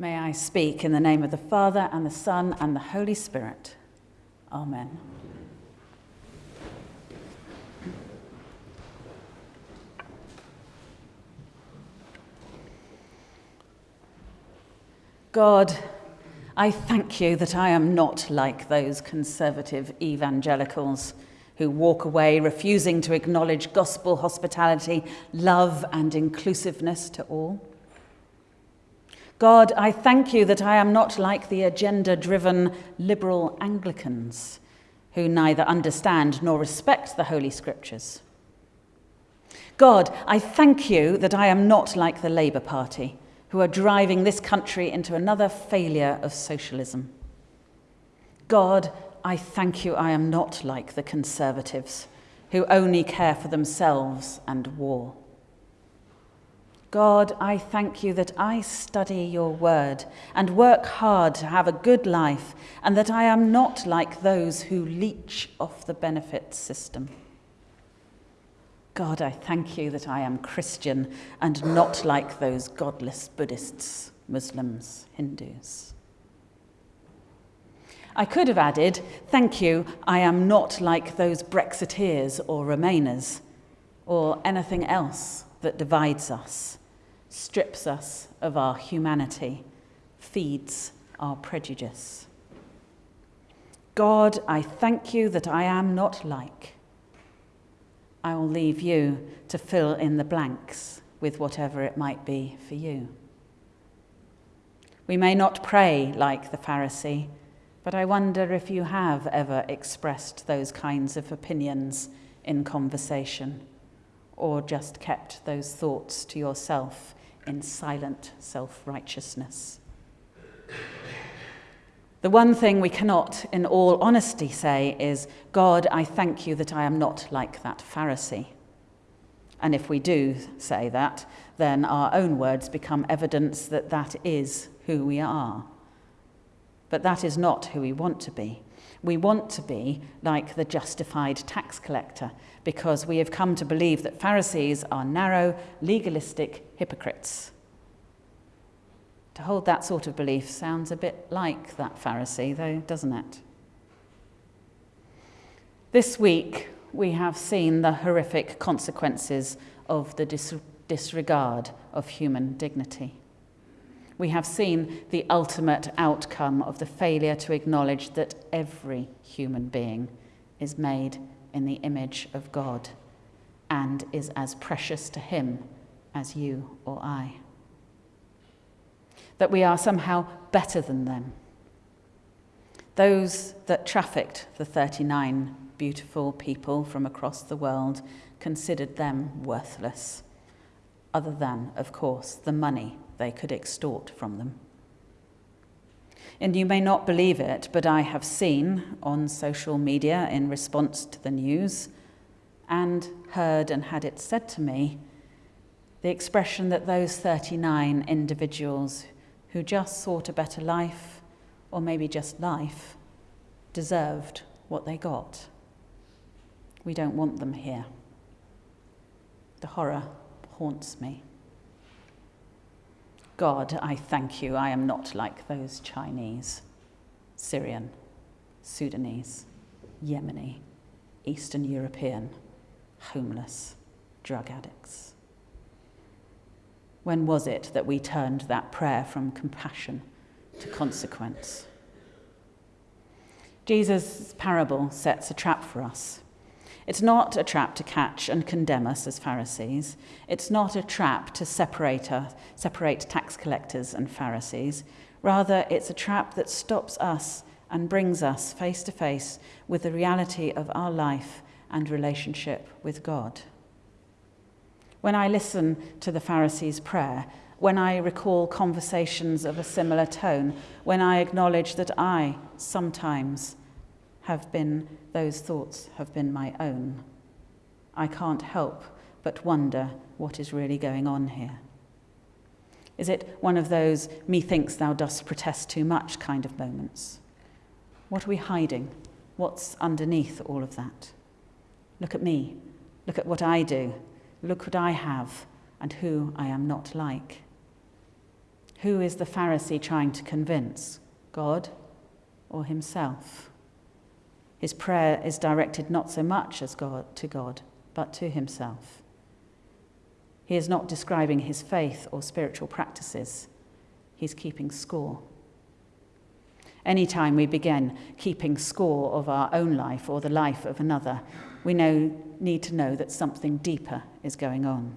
May I speak in the name of the Father and the Son and the Holy Spirit. Amen. God, I thank you that I am not like those conservative evangelicals who walk away refusing to acknowledge gospel hospitality, love, and inclusiveness to all. God, I thank you that I am not like the agenda driven liberal Anglicans who neither understand nor respect the Holy Scriptures. God, I thank you that I am not like the Labour Party who are driving this country into another failure of socialism. God, I thank you I am not like the Conservatives who only care for themselves and war. God, I thank you that I study your word and work hard to have a good life, and that I am not like those who leech off the benefit system. God, I thank you that I am Christian and not like those godless Buddhists, Muslims, Hindus. I could have added, Thank you, I am not like those Brexiteers or Remainers, or anything else that divides us, strips us of our humanity, feeds our prejudice. God, I thank you that I am not like. I will leave you to fill in the blanks with whatever it might be for you. We may not pray like the Pharisee, but I wonder if you have ever expressed those kinds of opinions in conversation or just kept those thoughts to yourself in silent self righteousness. The one thing we cannot, in all honesty, say is, God, I thank you that I am not like that Pharisee. And if we do say that, then our own words become evidence that that is who we are. But that is not who we want to be. We want to be like the justified tax collector because we have come to believe that Pharisees are narrow, legalistic hypocrites to hold that sort of belief sounds a bit like that Pharisee, though, doesn't it? This week, we have seen the horrific consequences of the dis- disregard of human dignity. We have seen the ultimate outcome of the failure to acknowledge that every human being is made in the image of God and is as precious to Him as you or I that we are somehow better than them. Those that trafficked the 39 beautiful people from across the world considered them worthless, other than, of course, the money they could extort from them. And you may not believe it, but I have seen on social media in response to the news and heard and had it said to me the expression that those 39 individuals who just sought a better life, or maybe just life, deserved what they got. We don't want them here. The horror haunts me. God, I thank you, I am not like those Chinese, Syrian, Sudanese, Yemeni, Eastern European, homeless, drug addicts. When was it that we turned that prayer from compassion to consequence? Jesus' parable sets a trap for us. It's not a trap to catch and condemn us as Pharisees. It's not a trap to separate, us, separate tax collectors and Pharisees. Rather, it's a trap that stops us and brings us face to face with the reality of our life and relationship with God. When I listen to the Pharisees' prayer, when I recall conversations of a similar tone, when I acknowledge that I sometimes have been, those thoughts have been my own, I can't help but wonder what is really going on here. Is it one of those methinks thou dost protest too much kind of moments? What are we hiding? What's underneath all of that? Look at me. Look at what I do. Look what I have and who I am not like. Who is the Pharisee trying to convince? God or himself? His prayer is directed not so much as God to God, but to himself. He is not describing his faith or spiritual practices. He's keeping score. Anytime we begin keeping score of our own life or the life of another, we know, need to know that something deeper is going on.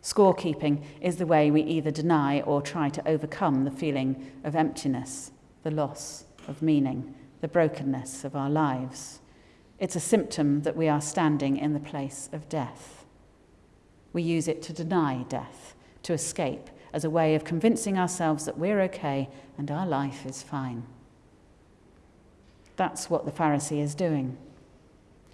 Scorekeeping is the way we either deny or try to overcome the feeling of emptiness, the loss of meaning, the brokenness of our lives. It's a symptom that we are standing in the place of death. We use it to deny death, to escape, as a way of convincing ourselves that we're okay and our life is fine. That's what the Pharisee is doing.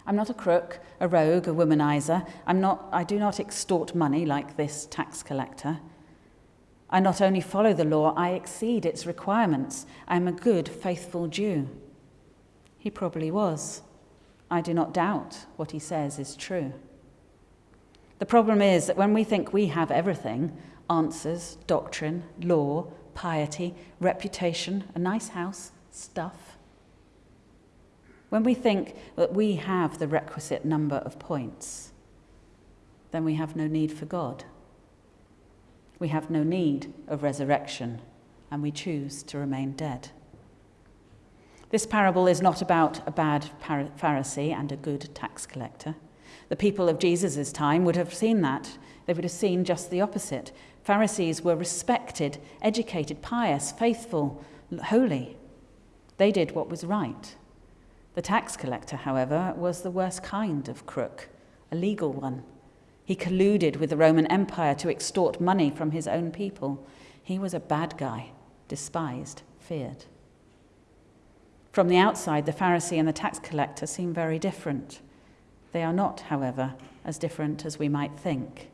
I'm not a crook, a rogue, a womanizer. I'm not, I do not extort money like this tax collector. I not only follow the law, I exceed its requirements. I am a good, faithful Jew. He probably was. I do not doubt what he says is true. The problem is that when we think we have everything answers, doctrine, law, piety, reputation, a nice house, stuff when we think that we have the requisite number of points, then we have no need for God. We have no need of resurrection, and we choose to remain dead. This parable is not about a bad Pharisee and a good tax collector. The people of Jesus' time would have seen that. They would have seen just the opposite. Pharisees were respected, educated, pious, faithful, holy. They did what was right. The tax collector, however, was the worst kind of crook, a legal one. He colluded with the Roman Empire to extort money from his own people. He was a bad guy, despised, feared. From the outside, the Pharisee and the tax collector seem very different. They are not, however, as different as we might think.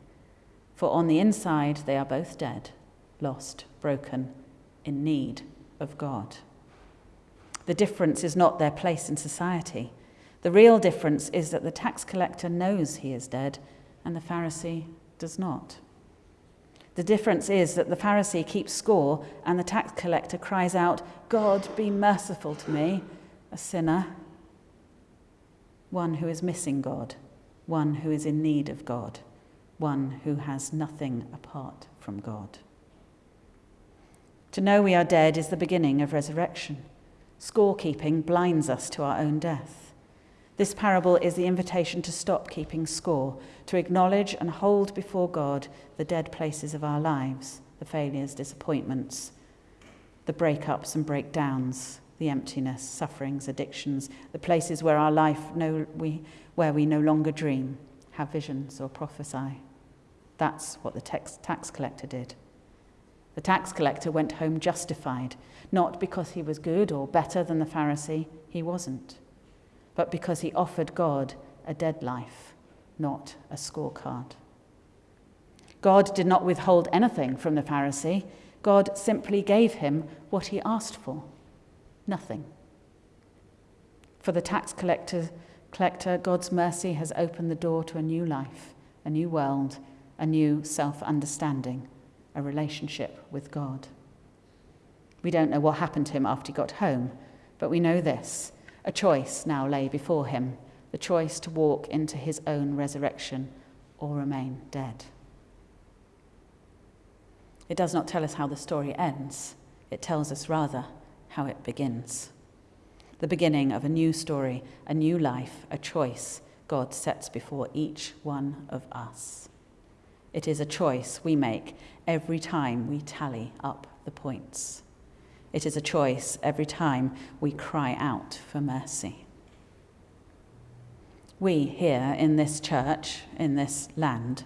For on the inside, they are both dead, lost, broken, in need of God. The difference is not their place in society. The real difference is that the tax collector knows he is dead and the Pharisee does not. The difference is that the Pharisee keeps score and the tax collector cries out, God, be merciful to me, a sinner, one who is missing God, one who is in need of God, one who has nothing apart from God. To know we are dead is the beginning of resurrection. Scorekeeping blinds us to our own death. This parable is the invitation to stop keeping score, to acknowledge and hold before God the dead places of our lives, the failures, disappointments, the breakups and breakdowns, the emptiness, sufferings, addictions, the places where our life no, we, where we no longer dream, have visions, or prophesy. That's what the tax, tax collector did. The tax collector went home justified, not because he was good or better than the Pharisee, he wasn't, but because he offered God a dead life, not a scorecard. God did not withhold anything from the Pharisee. God simply gave him what he asked for nothing. For the tax collector, collector, God's mercy has opened the door to a new life, a new world, a new self understanding a relationship with God. We don't know what happened to him after he got home, but we know this a choice now lay before him the choice to walk into his own resurrection or remain dead. It does not tell us how the story ends, it tells us rather how it begins. The beginning of a new story, a new life, a choice God sets before each one of us. It is a choice we make every time we tally up the points. It is a choice every time we cry out for mercy. We here in this church, in this land,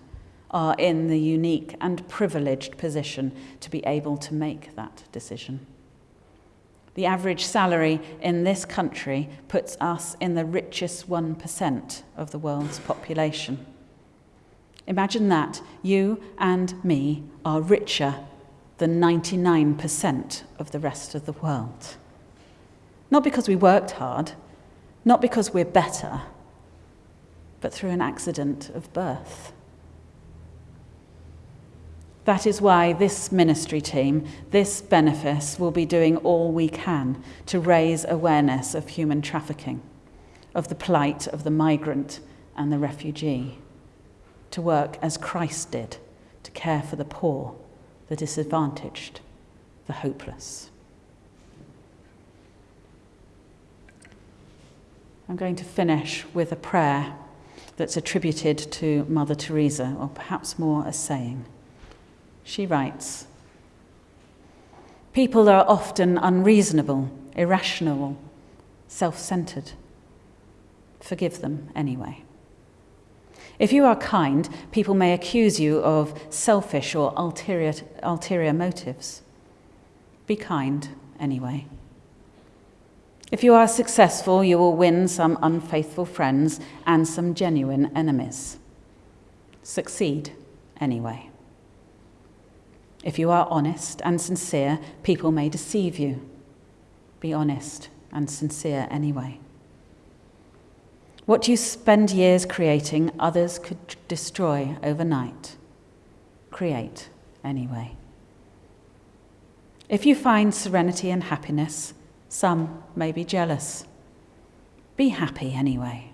are in the unique and privileged position to be able to make that decision. The average salary in this country puts us in the richest 1% of the world's population. Imagine that you and me are richer than 99% of the rest of the world. Not because we worked hard, not because we're better, but through an accident of birth. That is why this ministry team, this benefice, will be doing all we can to raise awareness of human trafficking, of the plight of the migrant and the refugee, to work as Christ did, to care for the poor, the disadvantaged, the hopeless. I'm going to finish with a prayer that's attributed to Mother Teresa, or perhaps more a saying. She writes People are often unreasonable, irrational, self centered. Forgive them anyway. If you are kind, people may accuse you of selfish or ulterior, ulterior motives. Be kind anyway. If you are successful, you will win some unfaithful friends and some genuine enemies. Succeed anyway. If you are honest and sincere, people may deceive you. Be honest and sincere anyway. What you spend years creating, others could destroy overnight. Create anyway. If you find serenity and happiness, some may be jealous. Be happy anyway.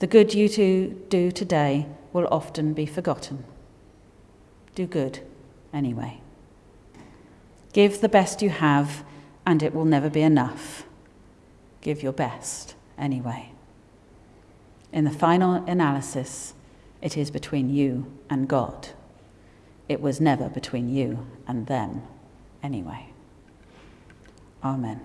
The good you do today will often be forgotten. Do good anyway. Give the best you have, and it will never be enough. Give your best anyway. In the final analysis, it is between you and God. It was never between you and them anyway. Amen.